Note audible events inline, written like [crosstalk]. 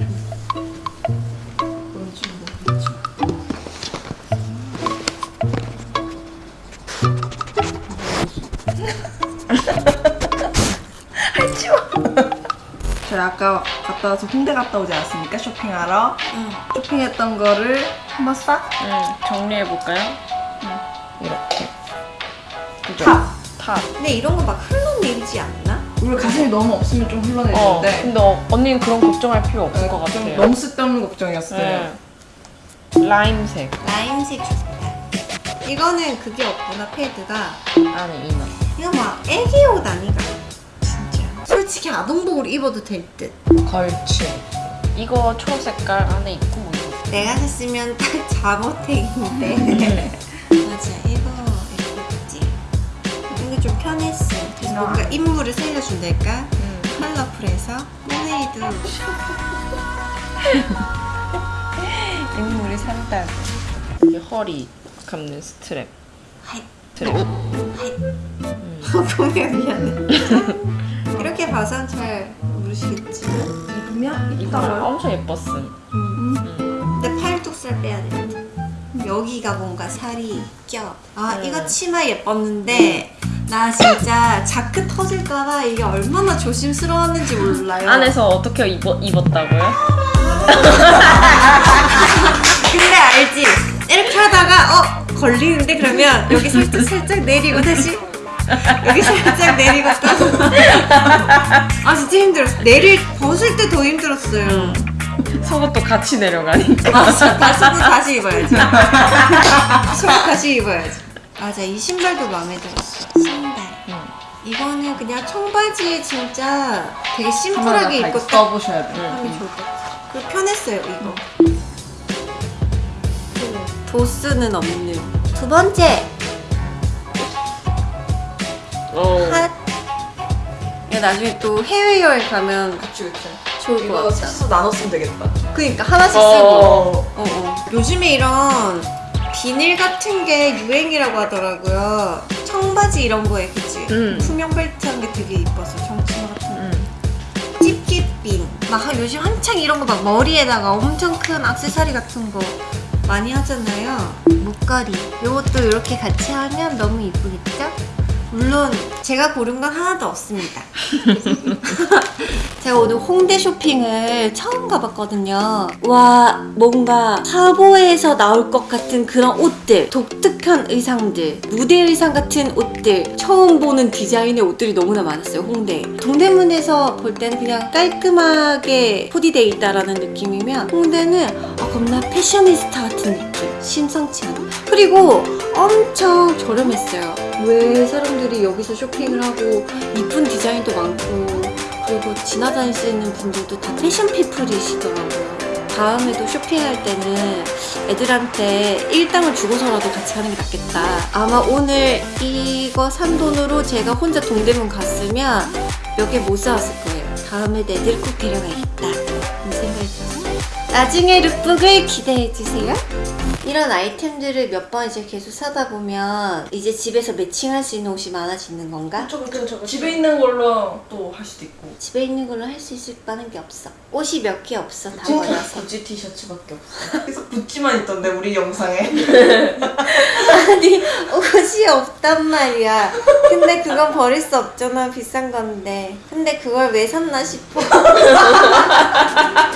[laughs] 저희 아까 갔다 와서 홍대 갔다 오지 않았습니까? 쇼핑하러. 응. 쇼핑했던 거를 한번 싹 응, 정리해볼까요? 이렇게. 그죠? Top. Top. 근데 이런 거 막 흘러내리지 않나? 우리 가슴이 너무 없으면 좀 어, 흘러내리는데 근데 어, 언니는 그런 걱정할 필요 없을 것좀 같아요. 너무 쓸데없는 걱정이었어요. 네. 라임색 라임색 좋다. 이거는 그게 없구나 패드가. 안에 이너. 이거 막 애기 옷 아니가? 진짜. 솔직히 아동복으로 입어도 될 듯. 걸치. 이거 초록 색깔 안에 있고 뭐. 내가 샀으면 딱 [laughs] 잠옷택인데. [laughs] 맞아 이거 좀 편했어. 그래서 아. 뭔가 인물을 살려준달까? 음. 컬러풀해서 홈메이드 [laughs] 인물이 산다고. 이게 허리 감는 스트랩. 하이 스트랩. 하이 [laughs] 보면 미안해 이렇게 봐선 잘 모르시겠지만 입으면 이거 이따가요. 엄청 예뻤음. 음. 근데 팔뚝살 빼야 됩니다 여기가 뭔가 살이 껴. 아 음. 이거 치마 예뻤는데 나 진짜 자크 터질까봐 이게 얼마나 조심스러웠는지 몰라요. 안에서 어떻게 입어, 입었다고요? [laughs] 근데 알지? 이렇게 하다가 어 걸리는데 그러면 여기 살짝 살짝 내리고 다시 여기 살짝 내리고 또아 진짜 힘들었어. 내릴 벗을 때 더 힘들었어요. 속옷도 같이 내려가니까. 맞아. 다 속옷 다시 입어야지. 속옷 다시 입어야지. 맞아. 이 신발도 마음에 들었어. 이거는 그냥 청바지에 진짜 되게 심플하게 다 입고 이거 딱 써보셔야 돼요. 응. 하기 좋을 것 같아. 그리고 편했어요, 이거. 도스는 없는. 두 번째, 어. 핫. 이거 나중에 또 해외여행 가면 그치 그치. 좋을 것 이거 같다. 셋이서 나눴으면 되겠다. 그니까 하나씩 쓰고. 어. 어, 어. 요즘에 이런 비닐 같은 게 유행이라고 하더라고요. 청바지 이런 거에 그치? 음. 투명 벨트 한 게 되게 이뻐서 청치마 같은 거. 음. 찝찝빈. 막 한- 요즘 한창 이런 거 막 머리에다가 엄청 큰 악세사리 같은 거 많이 하잖아요. 목걸이. 이것도 이렇게 같이 하면 너무 이쁘겠죠? 물론 제가 고른 건 하나도 없습니다. [laughs] 제가 오늘 홍대 쇼핑을 처음 가봤거든요. 와, 뭔가 화보에서 나올 것 같은 그런 옷들, 독특한 의상들, 무대 의상 같은 옷들, 처음 보는 디자인의 옷들이 너무나 많았어요, 홍대. 동대문에서 볼 때는 그냥 깔끔하게 코디돼 있다라는 느낌이면 홍대는 아, 겁나 패셔니스타 같은 느낌. 심상치 않아. 그리고 엄청 저렴했어요. 왜 사람들이 여기서 쇼핑을 하고 이쁜 디자인도 많고 그리고 지나다니시는 분들도 다 패션 피플이시더라고요. 다음에도 쇼핑할 때는 애들한테 일당을 주고서라도 같이 가는 게 낫겠다. 아마 오늘 이거 산 돈으로 제가 혼자 동대문 갔으면 몇 개 못 사왔을 거예요. 다음에 애들 꼭 데려가야겠다. 이 생각이 들었어요. 나중에 룩북을 기대해주세요. 이런 아이템들을 몇 번 이제 계속 사다 보면 이제 집에서 매칭할 수 있는 옷이 많아지는 건가? 저거 저거 집에 있는 걸로 또 할 수도 있고. 집에 있는 걸로 할 수 있을 만한 게 없어. 옷이 몇 개 없어. 다 버려서. 구찌 티셔츠밖에 없어. 계속 구찌만 있던데 우리 영상에. [laughs] 아니 옷이 없단 말이야. 근데 그건 버릴 수 없잖아. 비싼 건데. 근데 그걸 왜 샀나 싶어. [laughs]